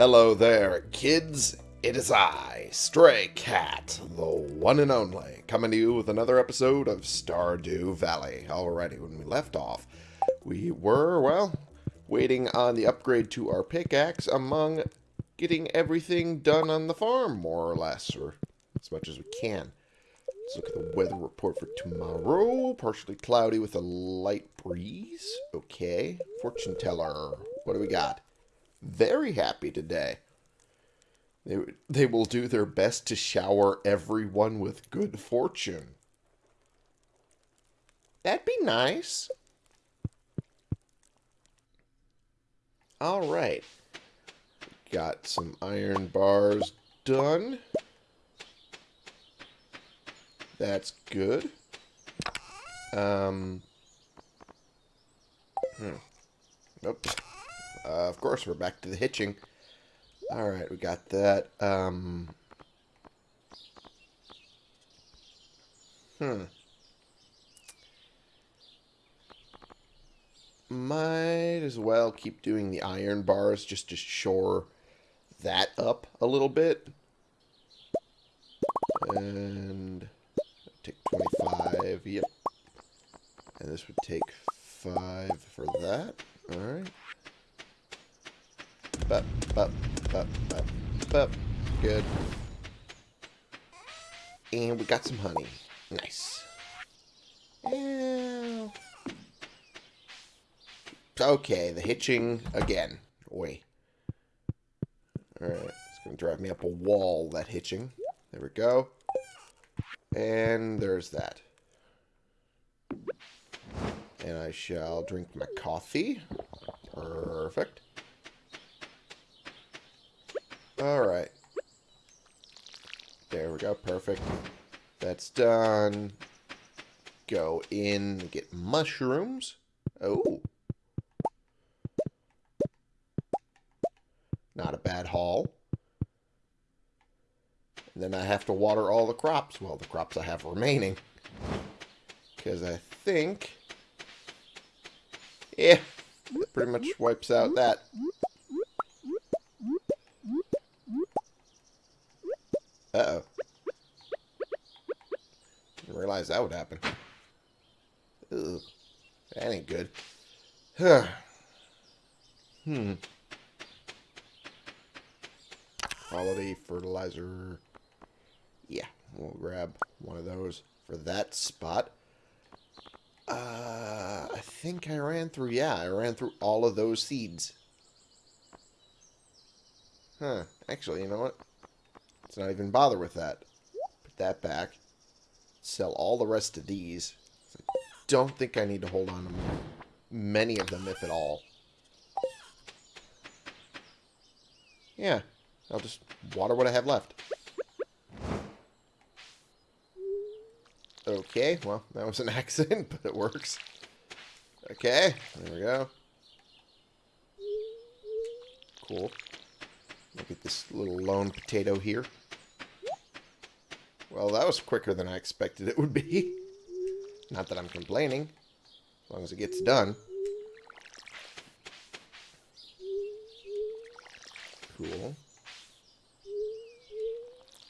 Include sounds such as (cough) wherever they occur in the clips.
Hello there, kids. It is I, Stray Cat, the one and only, coming to you with another episode of Stardew Valley. Alrighty, when we left off, we were, well, waiting on the upgrade to our pickaxe among getting everything done on the farm, more or less, or as much as we can. Let's look at the weather report for tomorrow. Partially cloudy with a light breeze. Okay. Fortune teller. What do we got? Very happy today. They, they will do their best to shower everyone with good fortune. That'd be nice. All right. Got some iron bars done. That's good. Um. Hmm. Oops. Uh, of course, we're back to the hitching. Alright, we got that. Um. Hmm. Might as well keep doing the iron bars just to shore that up a little bit. And take 25, yep. And this would take 5 for that. Alright. Bup, bup, bup, bup, bup. Good. And we got some honey. Nice. Okay, the hitching again. Oi. Alright, it's going to drive me up a wall, that hitching. There we go. And there's that. And I shall drink my coffee. Perfect. Alright. There we go, perfect. That's done. Go in get mushrooms. Oh. Not a bad haul. And then I have to water all the crops. Well, the crops I have remaining. Because I think... Yeah, pretty much wipes out that. Uh-oh. Didn't realize that would happen. That ain't good. Huh. hmm. Quality fertilizer. Yeah, we'll grab one of those for that spot. Uh, I think I ran through, yeah, I ran through all of those seeds. Huh, actually, you know what? Let's not even bother with that. Put that back. Sell all the rest of these. I don't think I need to hold on to many of them, if at all. Yeah, I'll just water what I have left. Okay, well, that was an (laughs) accident, but it works. Okay, there we go. Cool. Look at this little lone potato here. Well, that was quicker than I expected it would be. (laughs) Not that I'm complaining, as long as it gets done. Cool.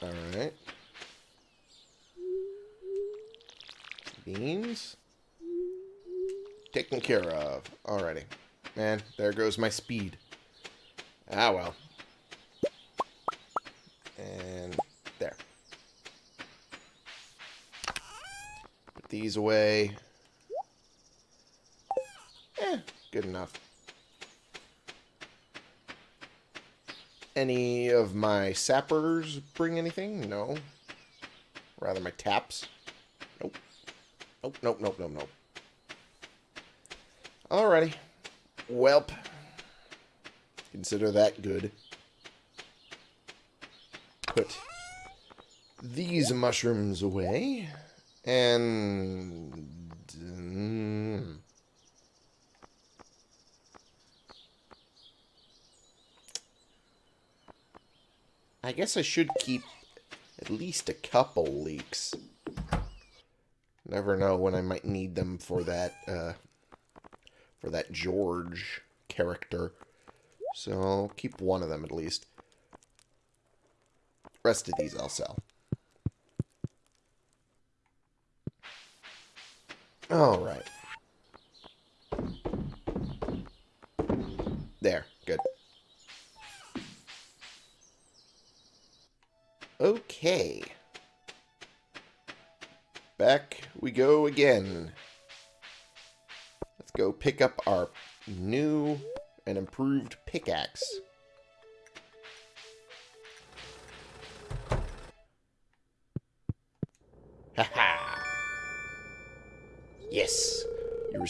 Alright. Beans. Taken care of. Alrighty. Man, there goes my speed. Ah, well. And there. Put these away. Eh, good enough. Any of my sappers bring anything? No. Rather my taps. Nope. Nope, nope, nope, nope, nope. Alrighty. Welp. Consider that good. Put these mushrooms away. And... I guess I should keep at least a couple leeks. Never know when I might need them for that, uh, for that George character. So I'll keep one of them at least. Rest of these I'll sell. Alright. There. Good. Okay. Back we go again. Let's go pick up our new and improved pickaxe.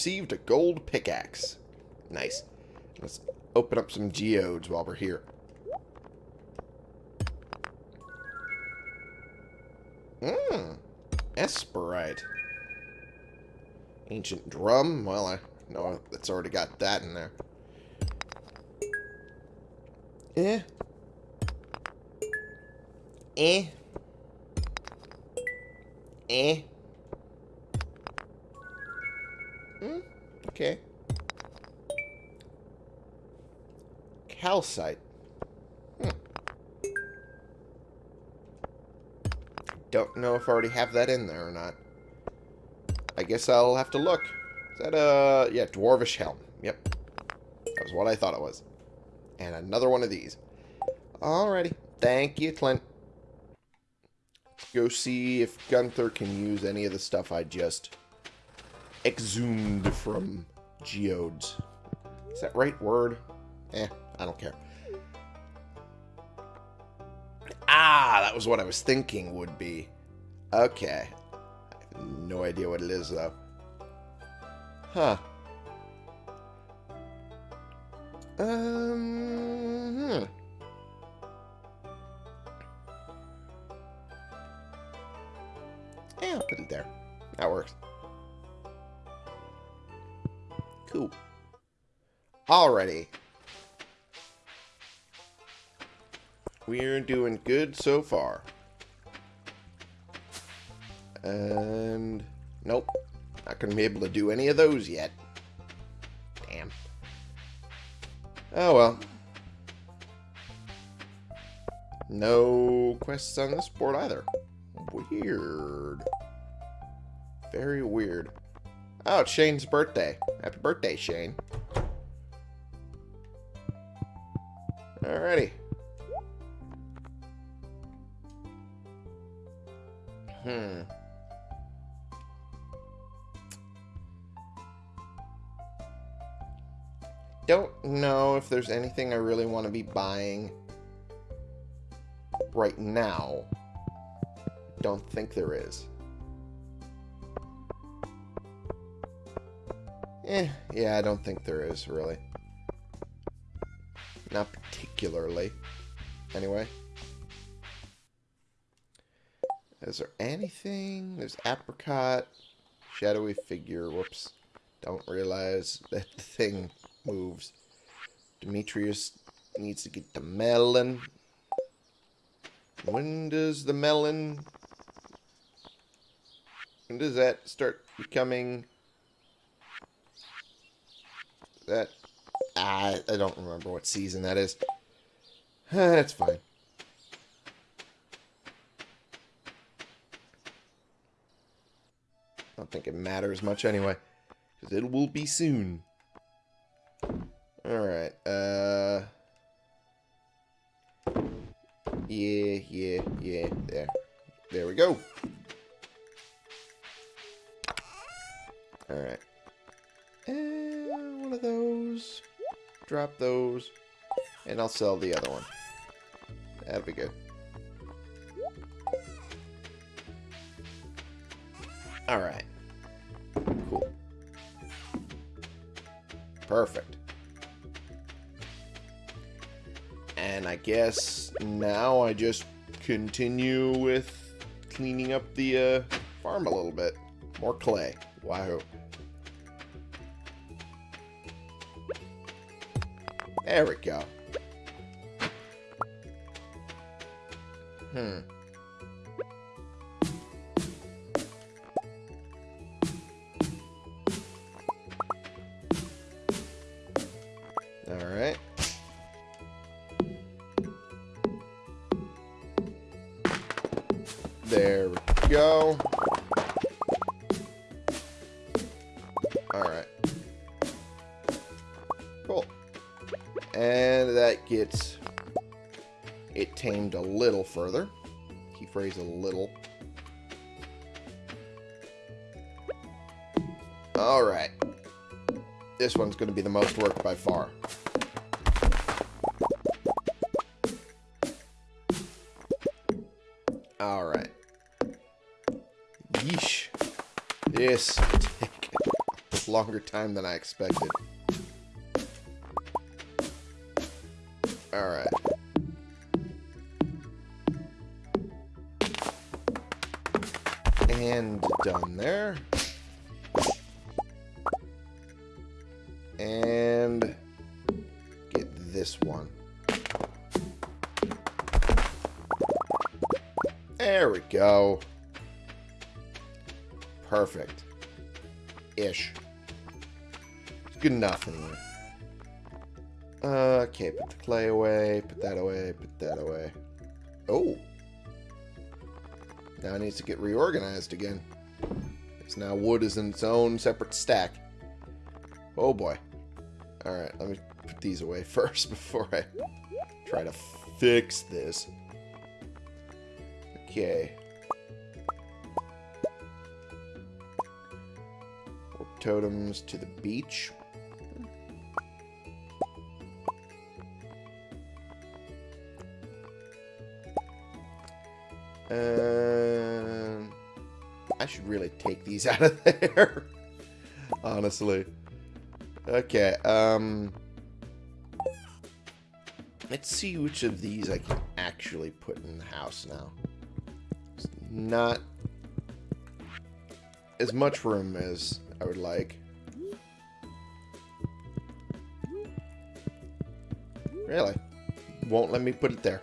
Received a gold pickaxe. Nice. Let's open up some geodes while we're here. Mmm. Esperite. Ancient drum. Well, I know it's already got that in there. Eh. Eh. Eh. If I already have that in there or not. I guess I'll have to look. Is that a... Yeah, Dwarvish Helm. Yep. That was what I thought it was. And another one of these. Alrighty. Thank you, Clint. Go see if Gunther can use any of the stuff I just exhumed from geodes. Is that right word? Eh, I don't care. Ah, that was what I was thinking would be. Okay. No idea what it is, though. Huh. Um, hmm. Yeah, I'll put it there. That works. Cool. Alrighty. We're doing good so far. And... Nope. Not going to be able to do any of those yet. Damn. Oh well. No quests on this board either. Weird. Very weird. Oh, it's Shane's birthday. Happy birthday, Shane. Alrighty. Know if there's anything I really want to be buying right now. Don't think there is. Eh, yeah, I don't think there is, really. Not particularly. Anyway. Is there anything? There's apricot. Shadowy figure. Whoops. Don't realize that (laughs) the thing moves. Demetrius needs to get the melon. When does the melon... When does that start becoming... That... I, I don't remember what season that is. (sighs) That's fine. I don't think it matters much anyway. Because it will be soon. Alright, uh... Yeah, yeah, yeah, there. There we go. Alright. And one of those. Drop those. And I'll sell the other one. That'll be good. Alright. Cool. Perfect. And I guess now I just continue with cleaning up the uh, farm a little bit. More clay. Wow. There we go. Hmm. Further. Key phrase a little. Alright. This one's going to be the most work by far. Alright. Yeesh. This (laughs) took longer time than I expected. Perfect. Ish. It's good enough anyway. Uh, okay, put the clay away, put that away, put that away. Oh. Now it needs to get reorganized again. It's now wood is in its own separate stack. Oh boy. Alright, let me put these away (laughs) first before I try to fix this. Okay. Totems to the beach. Um, I should really take these (laughs) out of there. Honestly. Okay, um... Let's see which of these I can actually put in the house now. It's not as much room as I would like. Really? Won't let me put it there.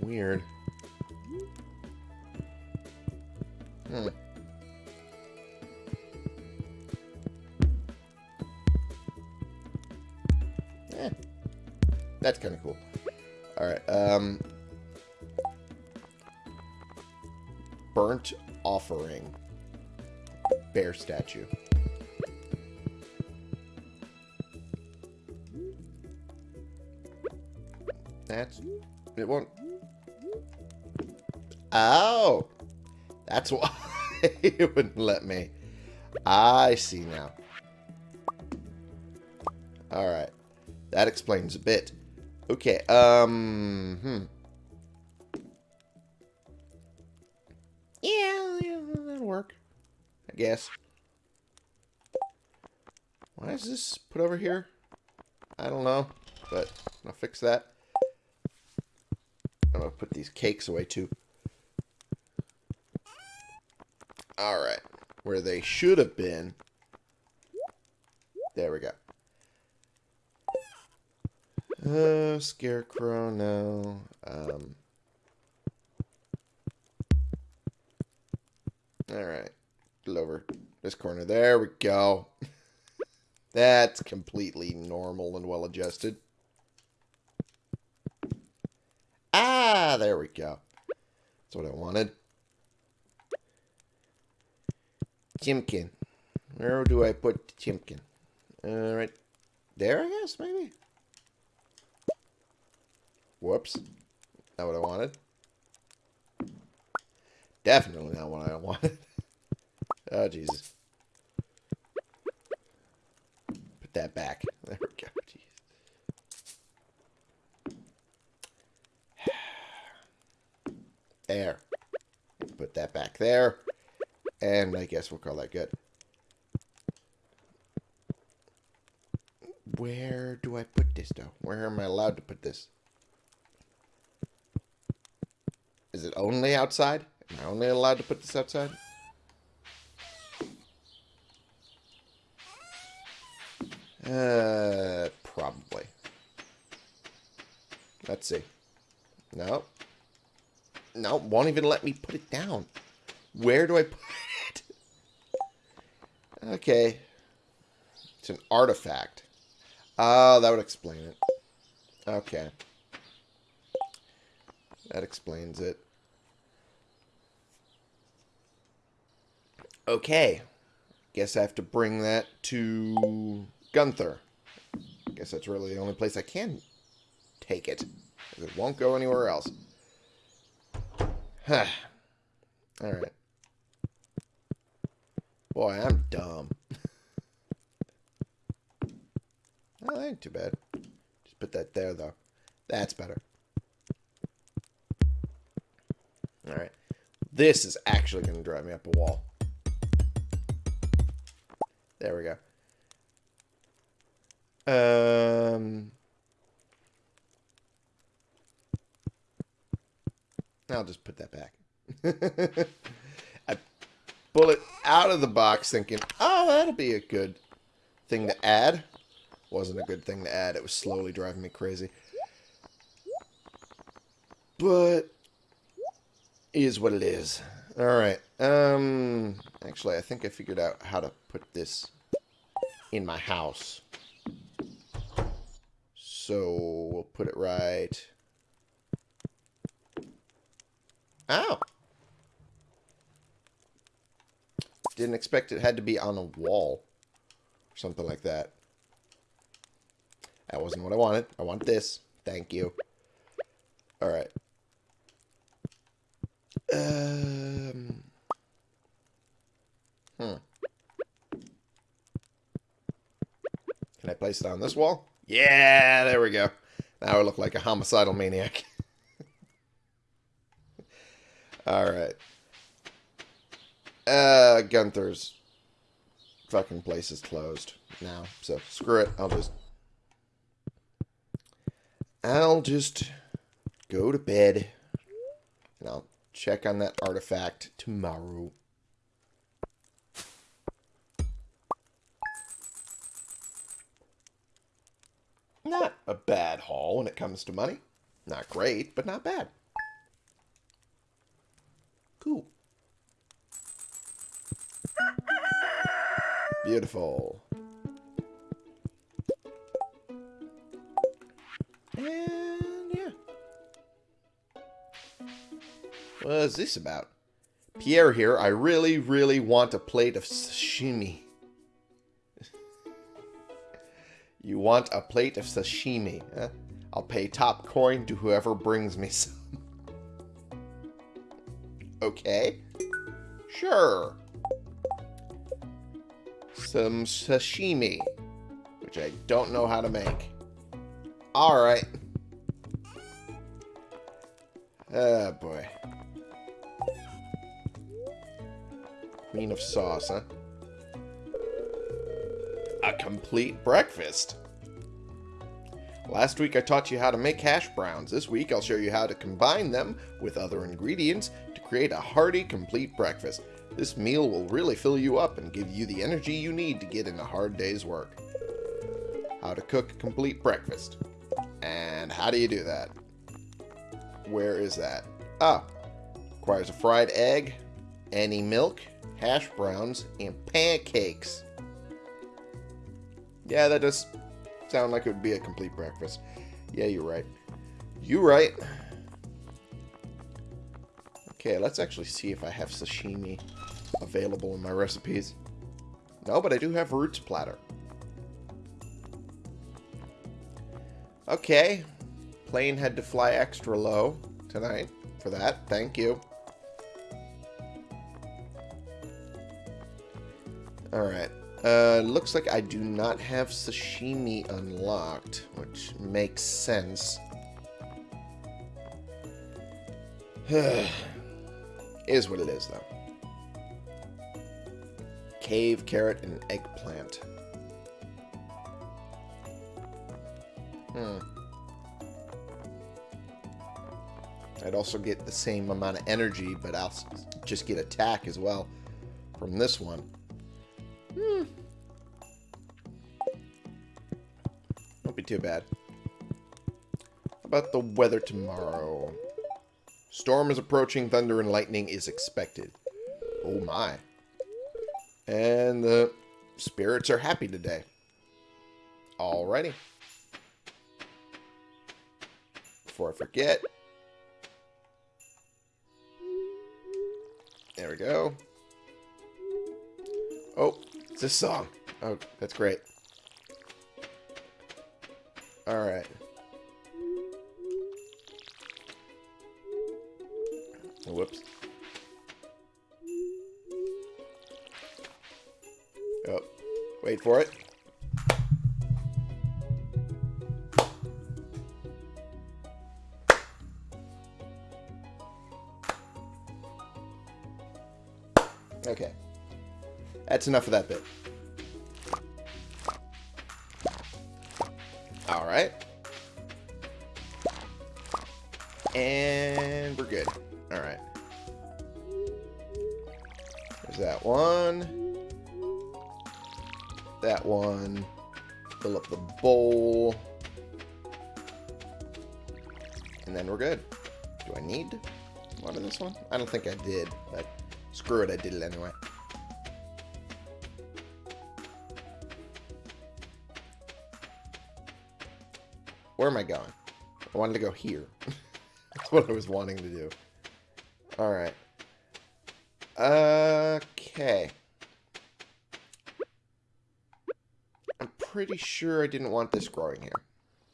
Weird. Bear statue. That's... It won't... Oh! That's why (laughs) it wouldn't let me. I see now. Alright. That explains a bit. Okay, um... Hmm. Yeah, yeah, that'll work. I guess. Why is this put over here? I don't know, but I'll fix that. I'm gonna put these cakes away too. Alright. Where they should have been. There we go. Uh, scarecrow, no. Um. Alright. Over this corner. There we go. (laughs) That's completely normal and well adjusted. Ah, there we go. That's what I wanted. Chimkin. Where do I put Chimkin? Uh, right there, I guess, maybe? Whoops. Not what I wanted. Definitely not what I (laughs) wanted. oh, Jesus. Put that back. (laughs) There we go. Jeez. There. Put that back there. And I guess we'll call that good. Where do I put this, though? Where am I allowed to put this? Is it only outside? Am I only allowed to put this outside? Uh, probably. Let's see. No. No, won't even let me put it down. Where do I put it? Okay. It's an artifact. Oh, that would explain it. Okay. That explains it. Okay. Guess I have to bring that to Gunther. I guess that's really the only place I can take it. It won't go anywhere else. Huh. Alright. Boy, I'm dumb. well, (laughs) that ain't too bad. Just put that there, though. That's better. Alright. This is actually going to drive me up a wall. There we go. Um... I'll just put that back. (laughs) I pull it out of the box thinking, oh, that'll be a good thing to add. Wasn't a good thing to add. It was slowly driving me crazy. But is what it is. Alright. Um, actually, I think I figured out how to put this in my house. So we'll put it right Oh. Didn't expect it had to be on a wall. Or something like that. That wasn't what I wanted. I want this. Thank you. Alright. Um... Hmm. Can I place it on this wall? Yeah, there we go. Now I look like a homicidal maniac. (laughs) Alright. Uh, Gunther's fucking place is closed now. So, screw it. I'll just... I'll just go to bed. And I'll check on that artifact tomorrow. Not a bad haul when it comes to money. Not great, but not bad. Cool. Beautiful. And yeah. What is this about? Pierre here, I really, really want a plate of sashimi. You want a plate of sashimi, huh? I'll pay top coin to whoever brings me (laughs) some. Okay. Sure. Some sashimi, which I don't know how to make. Alright. Oh, boy. Queen of sauce, huh? Complete breakfast. Last week I taught you how to make hash browns. This week I'll show you how to combine them with other ingredients to create a hearty, complete breakfast. This meal will really fill you up and give you the energy you need to get in a hard day's work. How to cook a complete breakfast. And how do you do that? Where is that? Ah, requires a fried egg, any milk, hash browns, and pancakes. Yeah, that does sound like it would be a complete breakfast. Yeah, you're right. You right. Okay, let's actually see if I have sashimi available in my recipes. No, but I do have roots platter. Okay. Plane had to fly extra low tonight for that. Thank you. Alright. Uh, looks like I do not have sashimi unlocked, which makes sense. (sighs) Is what it is, though. Cave, carrot, and eggplant. Hmm. I'd also get the same amount of energy, but I'll just get attack as well from this one. Too bad. About the weather tomorrow? Storm is approaching. Thunder and lightning is expected. Oh my. And the spirits are happy today. Alrighty. Before I forget. There we go. Oh, it's this song. Oh, that's great. Alright. Whoops. Oh, wait for it. Okay. That's enough of that bit. Alright. And we're good. Alright. There's that one. That one. Fill up the bowl. And then we're good. Do I need one of this one? I don't think I did, but screw it, I did it anyway. Where am I going? I wanted to go here. (laughs) That's what I was wanting to do. Alright. Okay. I'm pretty sure I didn't want this growing here.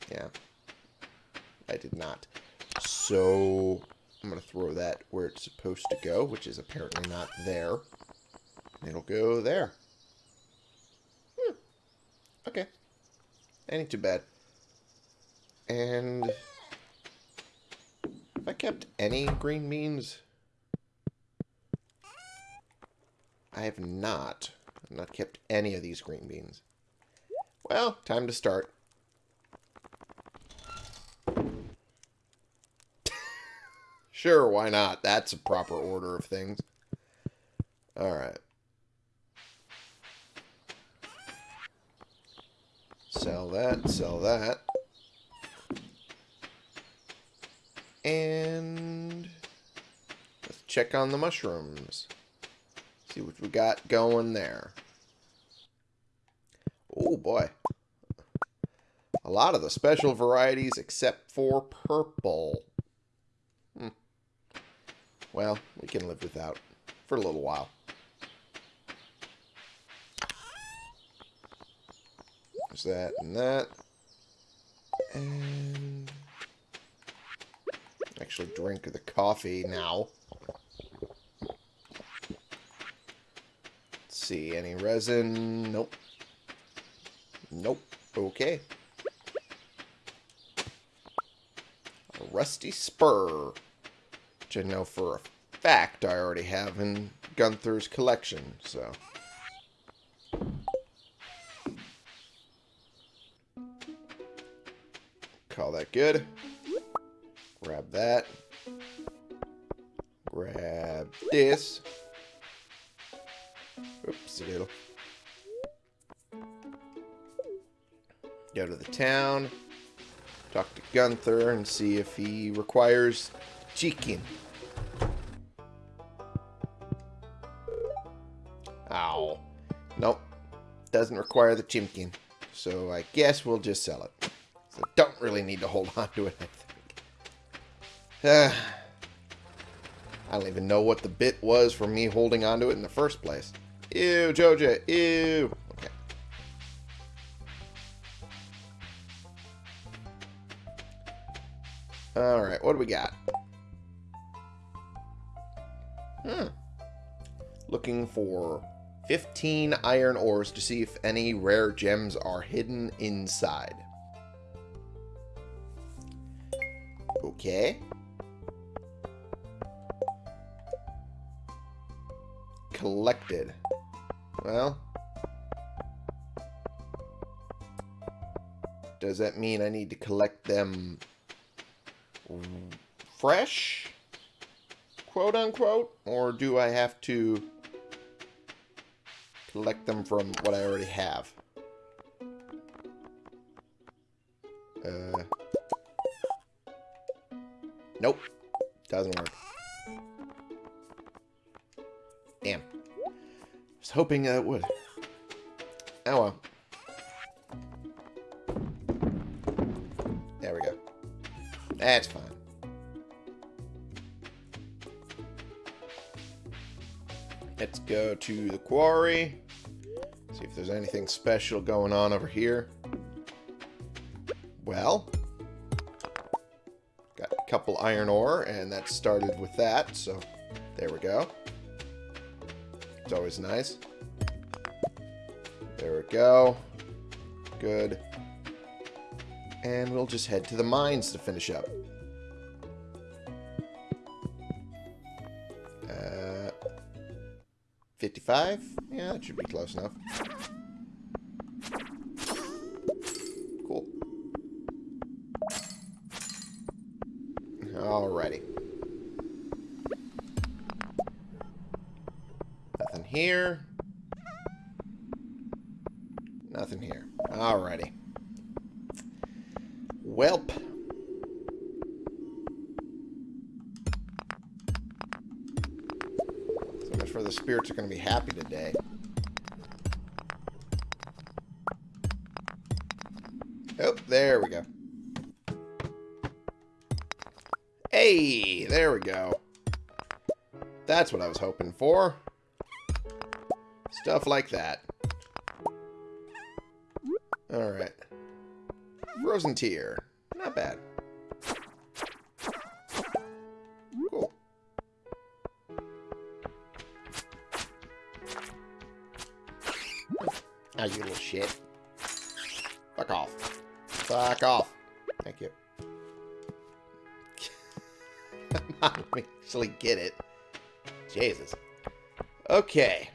Yeah. I did not. So, I'm going to throw that where it's supposed to go, which is apparently not there. It'll go there. Hmm. Okay. Ain't too bad. And have I kept any green beans? I have not. I've not kept any of these green beans. Well, time to start. (laughs) sure, why not? That's a proper order of things. Alright. Sell that, sell that. And let's check on the mushrooms. See what we got going there. Oh boy. A lot of the special varieties except for purple. Hmm. Well, we can live without for a little while. There's that and that. And actually drink the coffee now. Let's see, any resin? Nope. Nope. Okay. A rusty spur, which I know for a fact I already have in Gunther's collection, so... Call that good. Grab that. Grab this. Oops, a little. Go to the town. Talk to Gunther and see if he requires chicken. Ow. Nope. Doesn't require the chimkin. So I guess we'll just sell it. So don't really need to hold on to it, Uh, I don't even know what the bit was for me holding on to it in the first place. Ew, Joja, ew. Okay. Alright, what do we got? Hmm. Looking for 15 iron ores to see if any rare gems are hidden inside. Okay. Collected. Well. Does that mean I need to collect them fresh? Quote unquote? Or do I have to collect them from what I already have? Uh, nope. Doesn't work. Was hoping uh, it would. Oh well. There we go. That's fine. Let's go to the quarry. See if there's anything special going on over here. Well, got a couple iron ore, and that started with that, so there we go. It's always nice. There we go. Good. And we'll just head to the mines to finish up. Uh, 55? Yeah, that should be close enough. Cool. Alrighty. Nothing here. Nothing here. Alrighty. Welp. So much for the spirits are going to be happy today. Oh, there we go. Hey, there we go. That's what I was hoping for. Stuff like that. Alright. Frozen. Not bad. Cool. Ah, you little shit. Fuck off. Fuck off. Thank you. (laughs) I actually get it. Jesus. Okay.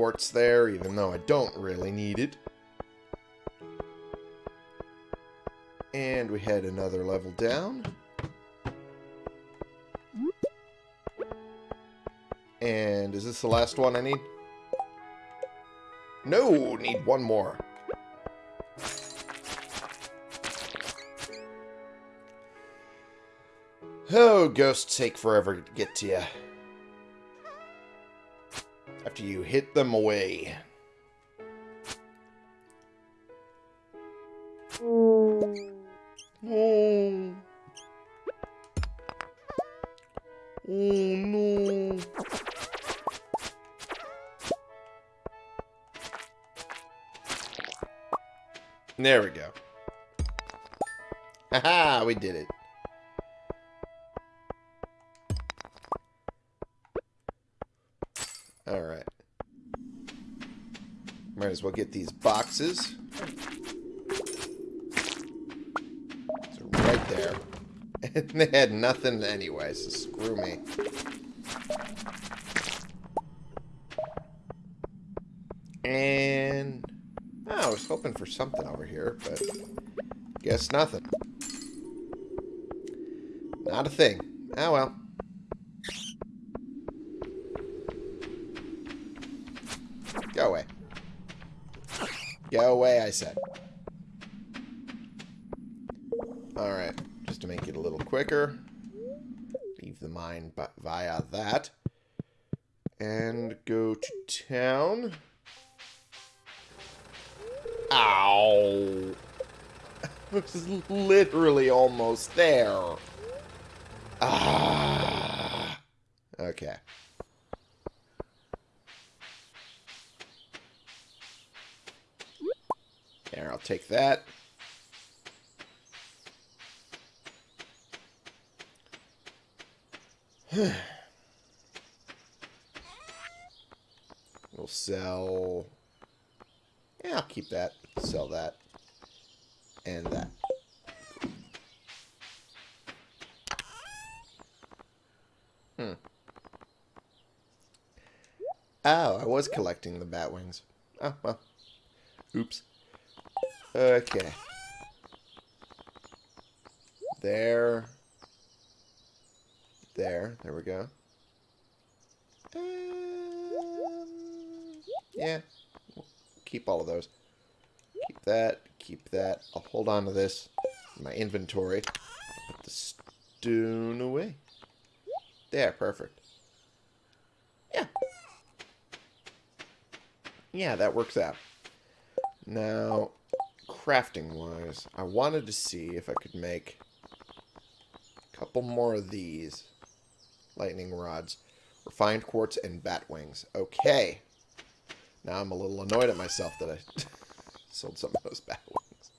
Quartz there, even though I don't really need it. And we head another level down. And is this the last one I need? No, need one more. Oh, ghosts take forever to get to you. After you hit them away. Oh. Oh no. There we go. Haha, we did it. As well get these boxes. So right there. (laughs) And they had nothing anyway, so screw me. And... Oh, I was hoping for something over here, but... Guess nothing. Not a thing. Oh well. Go away. Go away, I said. Alright, just to make it a little quicker. Leave the mine but via that. And go to town. Ow! (laughs) I was literally almost there. Ah. Okay. There, I'll take that. (sighs) we'll sell... Yeah, I'll keep that. Sell that. And that. Hmm. Oh, I was collecting the bat wings. Oh, well. Oops. Okay. There. There. There we go. Um, yeah. We'll keep all of those. Keep that. Keep that. I'll hold on to this in my inventory. Put the stone away. There. Perfect. Yeah. Yeah, that works out. Now, crafting-wise, I wanted to see if I could make a couple more of these lightning rods. Refined quartz and bat wings. Okay. Now I'm a little annoyed at myself that I (laughs) sold some of those bat wings.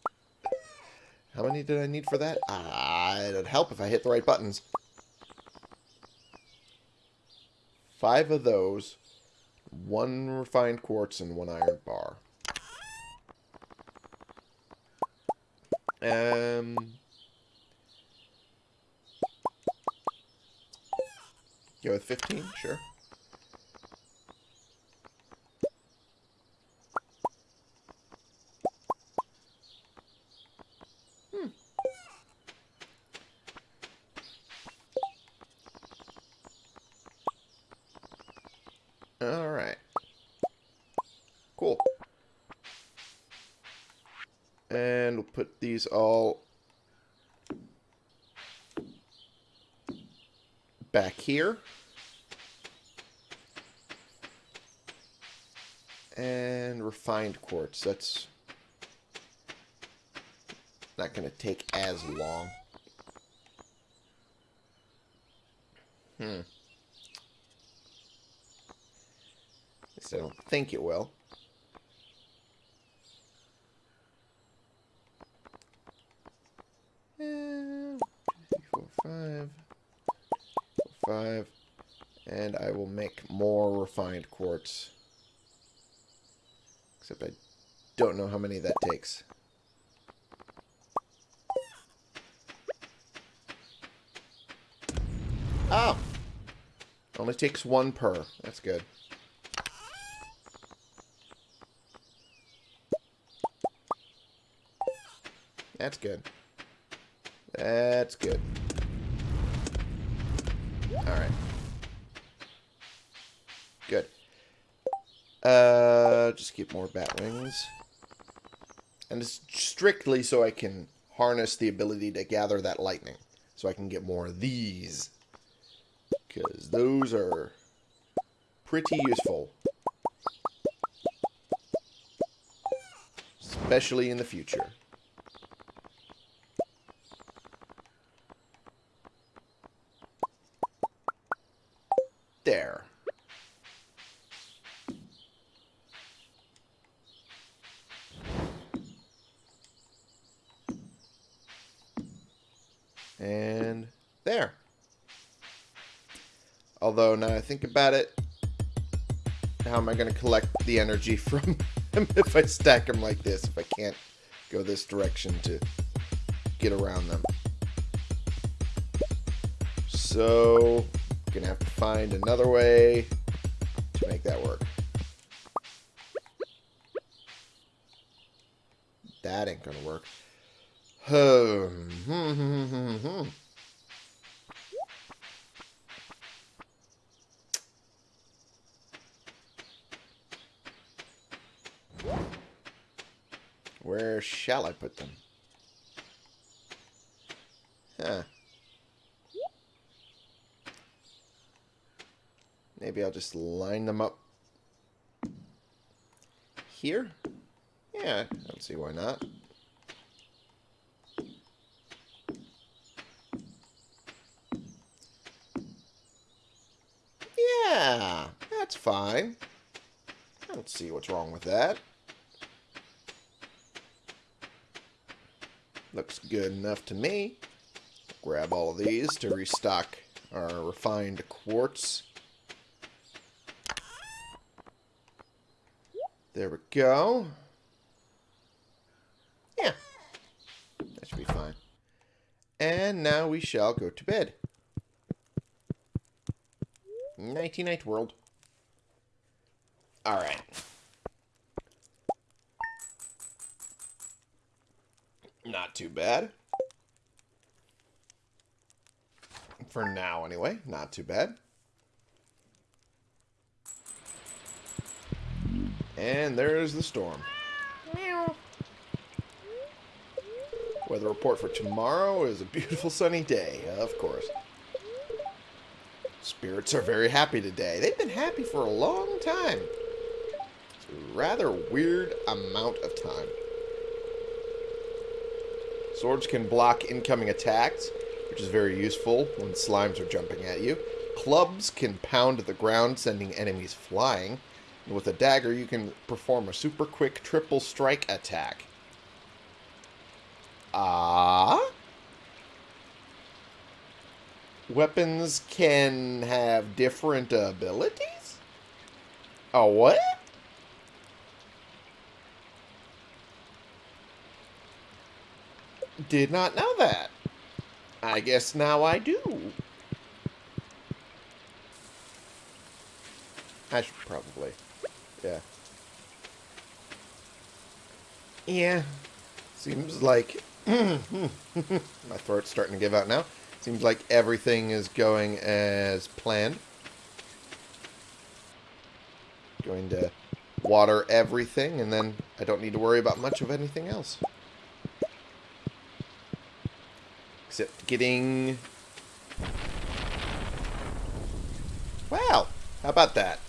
How many did I need for that? Ah, it'd help if I hit the right buttons. Five of those. One refined quartz and one iron bar. Um, go with 15, sure. Hmm. All right. Cool. And we'll put these all back here. And refined quartz. That's not going to take as long. Hmm. I don't think it will. Uh, three, four, five, four, five, and I will make more quartz. Except I don't know how many that takes. Oh! Only takes one per. That's good. That's good. That's good. Alright. Good. Uh, just keep more bat wings. And it's strictly so I can harness the ability to gather that lightning. So I can get more of these. Because those are pretty useful. Especially in the future. There. And there. Although, now I think about it, how am I going to collect the energy (laughs) from them if I stack them like this, if I can't go this direction to get around them? So, I'm gonna have to find another way to make that work. That ain't gonna work. Hmm. (sighs) Where shall I put them? Huh. Maybe I'll just line them up here? Yeah, I don't see why not. Yeah, that's fine. I don't see what's wrong with that. Looks good enough to me. Grab all of these to restock our refined quartz. There we go. Yeah. That should be fine. And now we shall go to bed. Nighty night world. Alright. Not too bad. For now, anyway. Not too bad. And there's the storm. Weather report for tomorrow is a beautiful sunny day, of course. Spirits are very happy today. They've been happy for a long time. It's a rather weird amount of time. Swords can block incoming attacks. Which is very useful when slimes are jumping at you. Clubs can pound the ground, sending enemies flying. And with a dagger, you can perform a super quick triple strike attack. Ah? Weapons can have different abilities? Oh, what? Did not know that. I guess now I do. I should probably. Yeah. Yeah. Seems like... (clears throat) My throat's starting to give out now. Seems like everything is going as planned. Going to water everything, and then I don't need to worry about much of anything else. Except getting... Wow! How about that?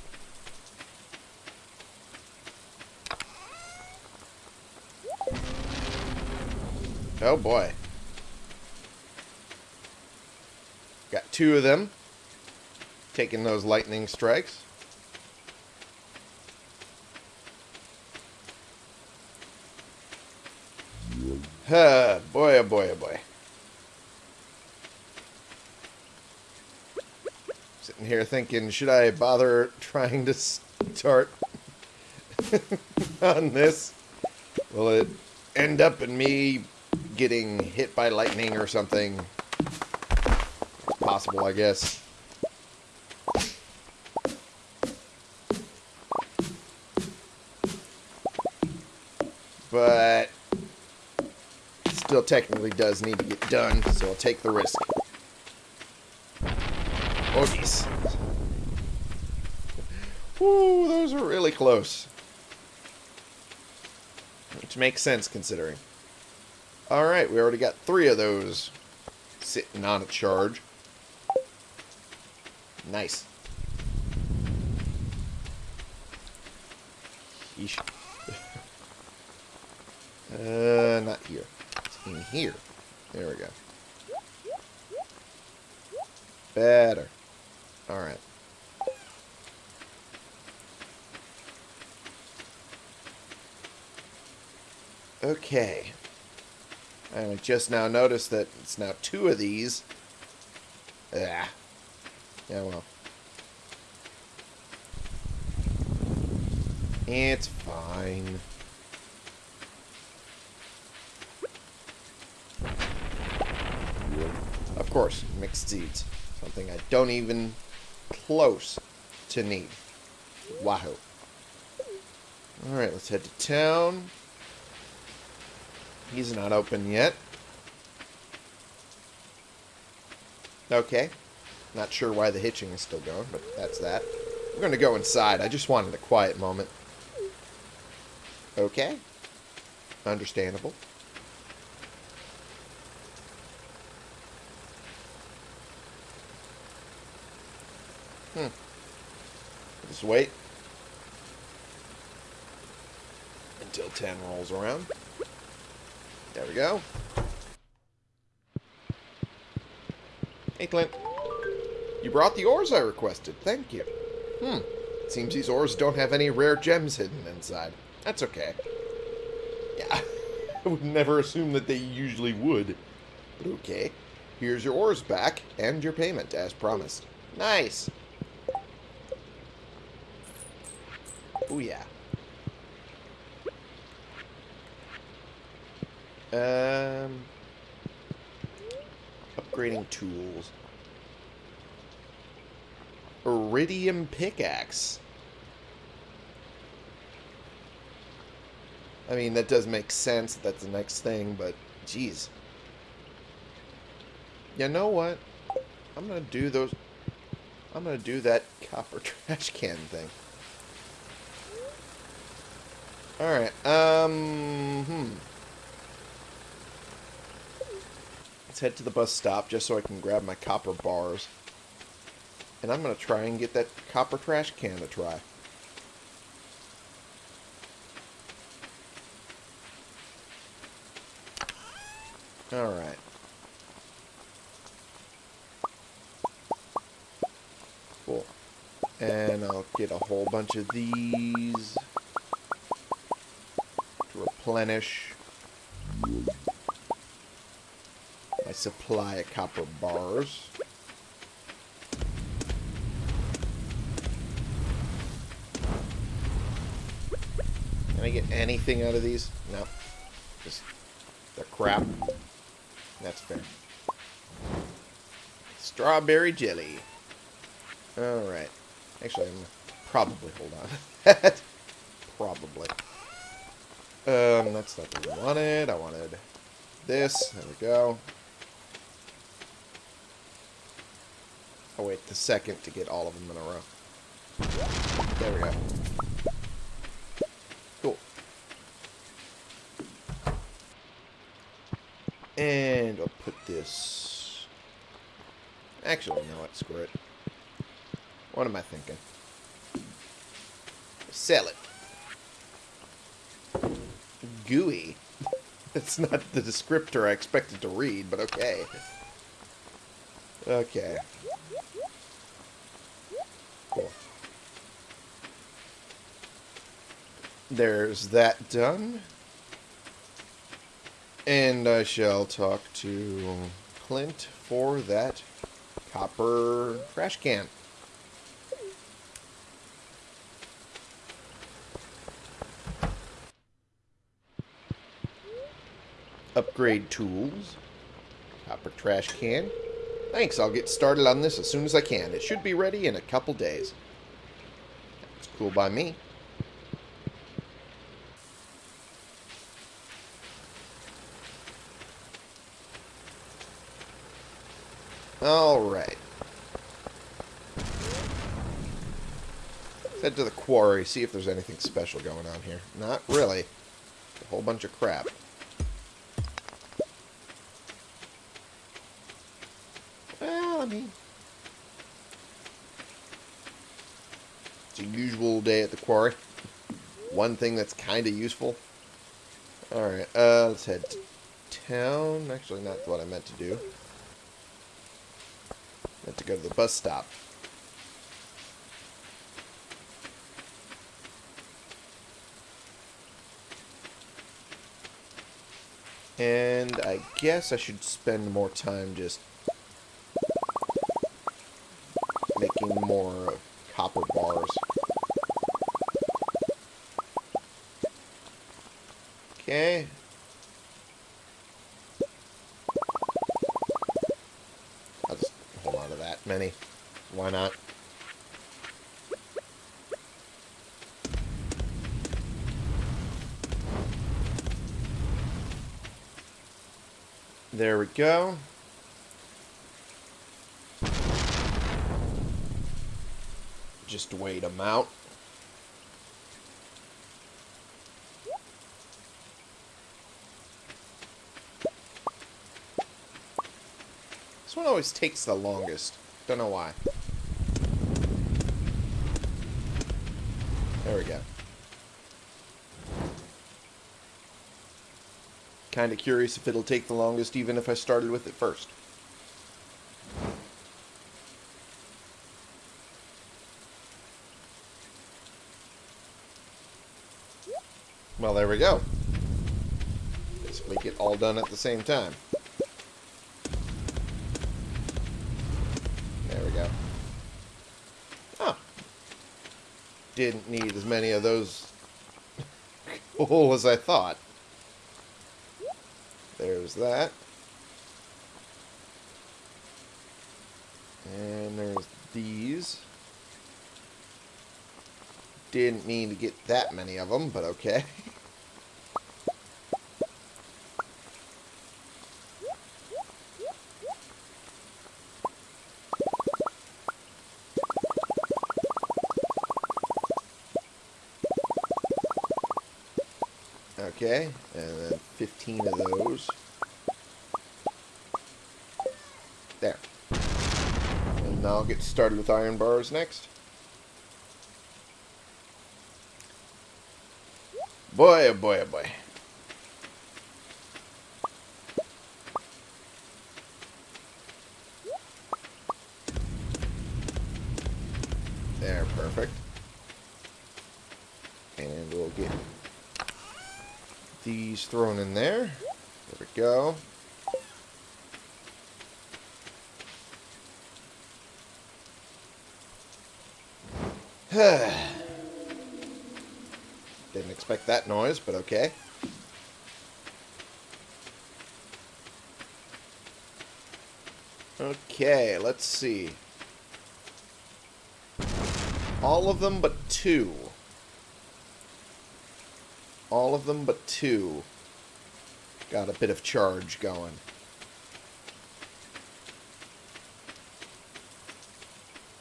Oh boy. Got two of them. Taking those lightning strikes. Huh, boy, oh boy, oh boy. Sitting here thinking, should I bother trying to start (laughs) on this? Will it end up in me getting hit by lightning or something? Possible, I guess. But still technically does need to get done, so I'll take the risk. Oh, geez. Ooh, those are really close. Which makes sense, considering. Alright, we already got three of those sitting on a charge. Nice. Yeesh. (laughs) uh, not here. It's in here. There we go. Better. Alright. Okay. I just now noticed that it's now two of these. Ah. Yeah, well. It's fine. Of course, mixed seeds. Something I don't even close to need. Wahoo. Alright, let's head to town. He's not open yet. Okay. Not sure why the hitching is still going, but that's that. We're going to go inside. I just wanted a quiet moment. Okay. Understandable. Hmm. Just wait. Until 10 rolls around. There we go. Hey, Clint. You brought the ores I requested. Thank you. Hmm. Seems these ores don't have any rare gems hidden inside. That's okay. Yeah, (laughs) I would never assume that they usually would. But okay. Here's your ores back, and your payment, as promised. Nice. Oh, yeah. Um, upgrading tools. Iridium pickaxe. I mean, that does make sense. That's the next thing, but geez. You know what? I'm gonna do those. I'm gonna do that copper (laughs) trash can thing. Alright, um, hmm. Let's head to the bus stop just so I can grab my copper bars. And I'm going to try and get that copper trash can to try. Alright. Cool. And I'll get a whole bunch of these to replenish my supply of copper bars. Can I get anything out of these? No. Just the crap. That's fair. Strawberry jelly. Alright. Actually, I'm probably hold on. (laughs) probably. Um, that's not what I wanted. I wanted this. There we go. I'll wait the second to get all of them in a row. There we go. Cool. And I'll put this... Actually, no, what? Screw it. What am I thinking? Sell it. Gooey. (laughs) That's not the descriptor I expected to read, but okay. Okay. Cool. There's that done. And I shall talk to Clint for that copper trash can. Upgrade tools. Copper trash can. Thanks, I'll get started on this as soon as I can. It should be ready in a couple days. It's cool by me. Alright. Head to the quarry, see if there's anything special going on here. Not really. A whole bunch of crap. Well, I mean... It's a usual day at the quarry. One thing that's kind of useful. Alright, uh, let's head to town. Actually, not what I meant to do. I meant to go to the bus stop. And I guess I should spend more time just making more copper bars. Okay. I'll just hold on to that many. Why not? There we go. Just wait them out. This one always takes the longest. Don't know why. There we go. Kind of curious if it'll take the longest even if I started with it first. Well, there we go. Basically get all done at the same time. There we go. Oh. Didn't need as many of those (laughs) coal as I thought. There's that. And there's these. Didn't mean to get that many of them, but okay. Okay, and then 15 of those. There. And now I'll get started with iron bars next. Boy, oh boy, oh boy. There, perfect. And we'll get these thrown in there. There we go. (sighs) Didn't expect that noise, but okay. Okay, let's see. All of them but two. All of them but two. Got a bit of charge going.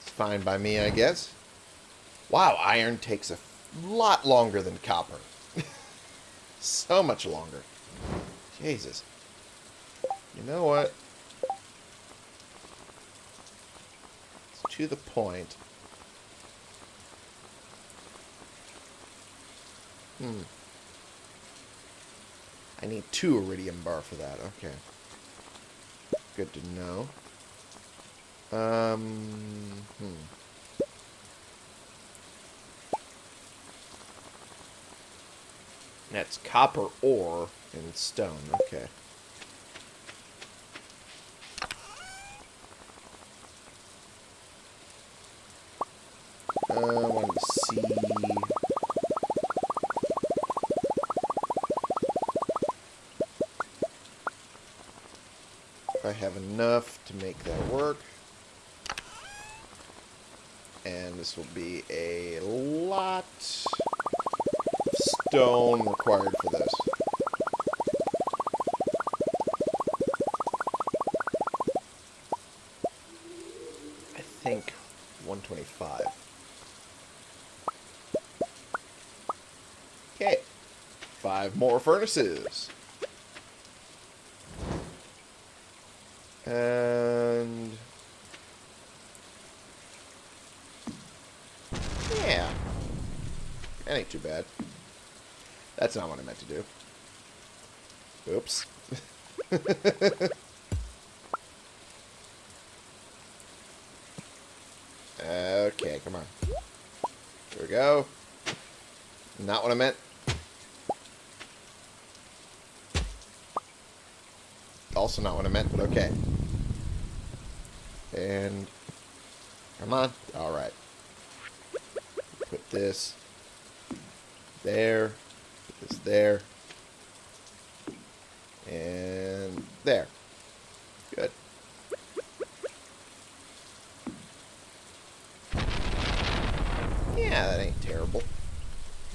It's fine by me, I guess. Wow, iron takes a lot longer than copper. (laughs) so much longer. Jesus. You know what? It's to the point. Hmm. I need two iridium bar for that. Okay. Good to know. Um, hmm. That's copper ore and stone. Okay. Uh, I wanted to see... If I have enough to make that work. And this will be a stone required for this. I think 125. Okay. Five more furnaces. And... Yeah. That ain't too bad. That's not what I meant to do. Oops. (laughs) okay, come on. Here we go. Not what I meant. Also not what I meant, but okay. And... Come on. Alright. Put this there is there. And there. Good. Yeah, that ain't terrible.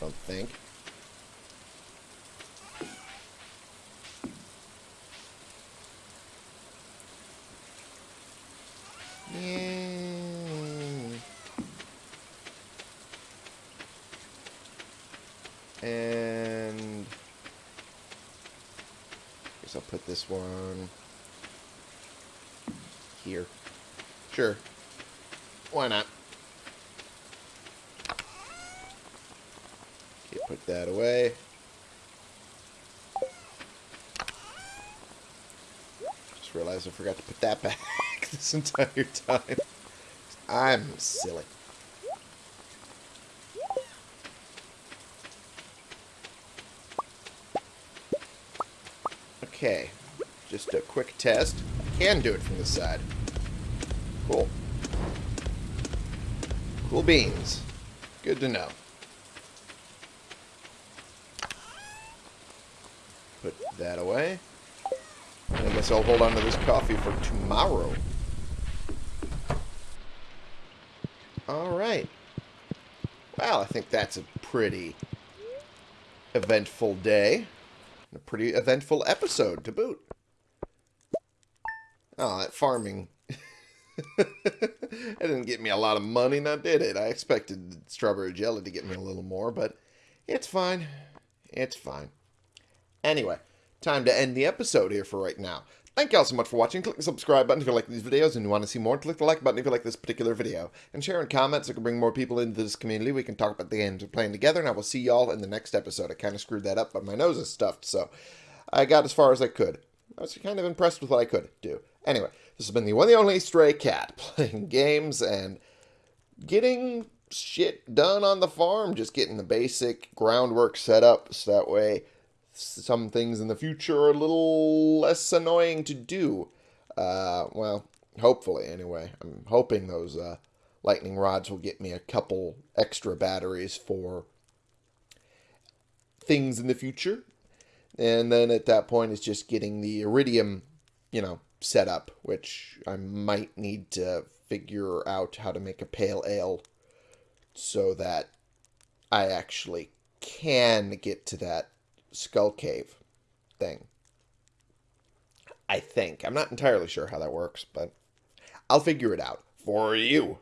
Don't think. this one here. Sure. Why not? Okay, put that away. Just realized I forgot to put that back (laughs) this entire time. I'm silly. Okay. Just a quick test. I can do it from this side. Cool. Cool beans. Good to know. Put that away. I guess I'll hold on to this coffee for tomorrow. Alright. Well, I think that's a pretty eventful day. A pretty eventful episode to boot. Oh, that farming. (laughs) it didn't get me a lot of money, now did it? I expected strawberry jelly to get me a little more, but it's fine. It's fine. Anyway, time to end the episode here for right now. Thank you all so much for watching. Click the subscribe button if you like these videos and you want to see more. Click the like button if you like this particular video. And share and comment so we can bring more people into this community. We can talk about the games we're playing together. And I will see y'all in the next episode. I kind of screwed that up, but my nose is stuffed. So I got as far as I could. I was kind of impressed with what I could do. Anyway, this has been the one and only Stray Cat (laughs) playing games and getting shit done on the farm, just getting the basic groundwork set up so that way some things in the future are a little less annoying to do. Uh, well, hopefully, anyway. I'm hoping those uh, lightning rods will get me a couple extra batteries for things in the future. And then at that point, it's just getting the iridium, you know, set up, which I might need to figure out how to make a pale ale so that I actually can get to that skull cave thing. I think. I'm not entirely sure how that works, but I'll figure it out for you.